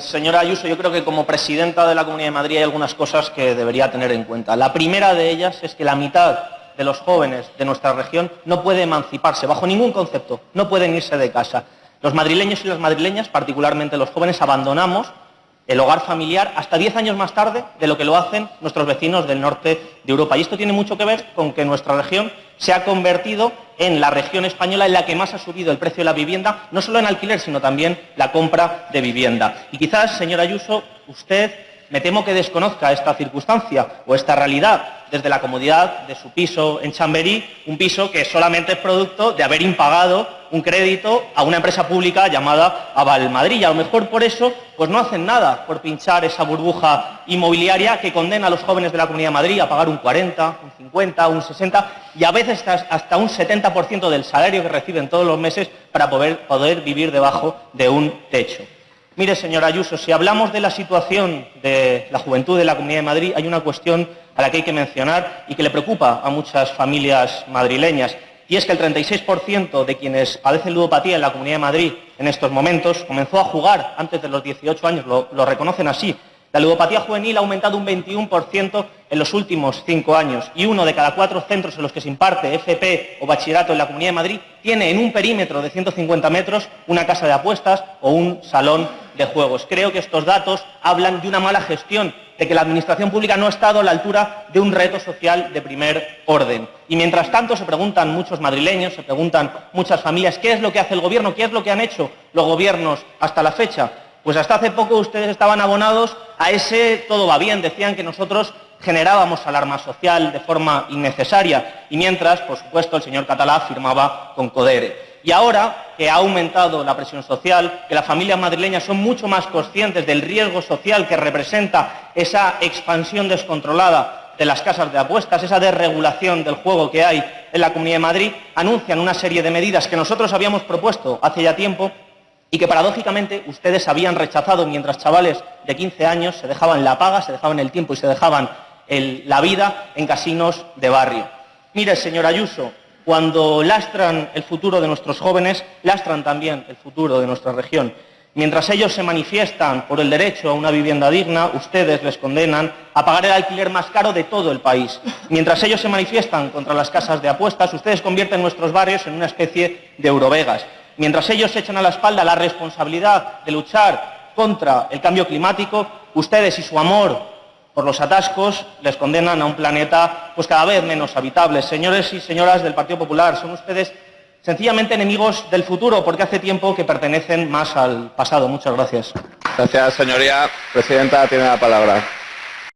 Señora Ayuso, yo creo que como presidenta de la Comunidad de Madrid hay algunas cosas que debería tener en cuenta. La primera de ellas es que la mitad de los jóvenes de nuestra región no puede emanciparse bajo ningún concepto, no pueden irse de casa. Los madrileños y las madrileñas, particularmente los jóvenes, abandonamos el hogar familiar hasta 10 años más tarde de lo que lo hacen nuestros vecinos del norte de Europa. Y esto tiene mucho que ver con que nuestra región se ha convertido en la región española en la que más ha subido el precio de la vivienda, no solo en alquiler, sino también la compra de vivienda. Y quizás, señora Ayuso, usted me temo que desconozca esta circunstancia o esta realidad desde la comodidad de su piso en Chamberí, un piso que solamente es producto de haber impagado un crédito a una empresa pública llamada Aval Madrid. Y a lo mejor por eso pues no hacen nada por pinchar esa burbuja inmobiliaria que condena a los jóvenes de la Comunidad de Madrid a pagar un 40, un 50, un 60 y a veces hasta un 70% del salario que reciben todos los meses para poder, poder vivir debajo de un techo. Mire, señora Ayuso, si hablamos de la situación de la juventud de la Comunidad de Madrid, hay una cuestión a la que hay que mencionar y que le preocupa a muchas familias madrileñas, y es que el 36% de quienes padecen ludopatía en la Comunidad de Madrid en estos momentos comenzó a jugar antes de los 18 años, lo, reconocen así, la ludopatía juvenil ha aumentado un 21% en los últimos cinco años y uno de cada cuatro centros en los que se imparte FP o bachillerato en la Comunidad de Madrid tiene en un perímetro de 150 metros una casa de apuestas o un salón de juegos. Creo que estos datos hablan de una mala gestión, de que la Administración pública no ha estado a la altura de un reto social de primer orden. Y mientras tanto se preguntan muchos madrileños, se preguntan muchas familias, ¿qué es lo que hace el Gobierno? ¿Qué es lo que han hecho los gobiernos hasta la fecha? Pues hasta hace poco ustedes estaban abonados a ese todo va bien, decían que nosotros generábamos alarma social de forma innecesaria y mientras, por supuesto, el señor Catalá firmaba con Codere. Y ahora que ha aumentado la presión social, que las familias madrileñas son mucho más conscientes del riesgo social que representa esa expansión descontrolada de las casas de apuestas, esa desregulación del juego que hay en la Comunidad de Madrid, anuncian una serie de medidas que nosotros habíamos propuesto hace ya tiempo y que paradójicamente ustedes habían rechazado mientras chavales de 15 años se dejaban la paga, se dejaban el tiempo y se dejaban la vida en casinos de barrio. Mire, señor Ayuso, cuando lastran el futuro de nuestros jóvenes, lastran también el futuro de nuestra región. Mientras ellos se manifiestan por el derecho a una vivienda digna, ustedes les condenan a pagar el alquiler más caro de todo el país. Mientras ellos se manifiestan contra las casas de apuestas, ustedes convierten nuestros barrios en una especie de Eurovegas mientras ellos echan a la espalda la responsabilidad de luchar contra el cambio climático, ustedes y su amor por los atascos les condenan a un planeta pues cada vez menos habitable. Señores y señoras del Partido Popular, son ustedes sencillamente enemigos del futuro porque hace tiempo que pertenecen más al pasado. Muchas gracias. Gracias, señoría. Presidenta, tiene la palabra.